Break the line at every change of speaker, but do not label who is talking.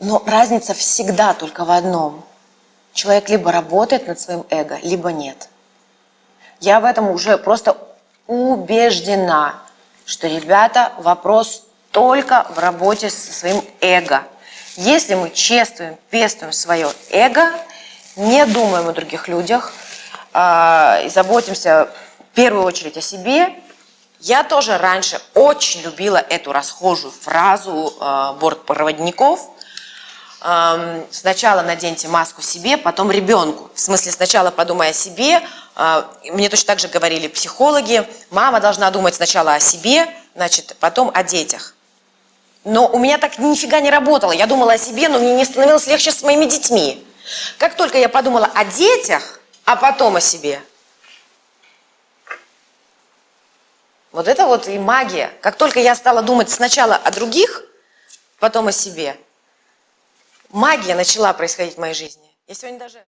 Но разница всегда только в одном. Человек либо работает над своим эго, либо нет. Я в этом уже просто убеждена, что, ребята, вопрос только в работе со своим эго. Если мы чествуем, пестуем свое эго, не думаем о других людях, э, и заботимся в первую очередь о себе, я тоже раньше очень любила эту расхожую фразу э, бортпроводников. Сначала наденьте маску себе, потом ребенку. В смысле, сначала подумай о себе. Э, мне точно так же говорили психологи. Мама должна думать сначала о себе, значит, потом о детях. Но у меня так нифига не работало. Я думала о себе, но мне не становилось легче с моими детьми. Как только я подумала о детях, а потом о себе, вот это вот и магия. Как только я стала думать сначала о других, потом о себе, магия начала происходить в моей жизни. Я сегодня даже...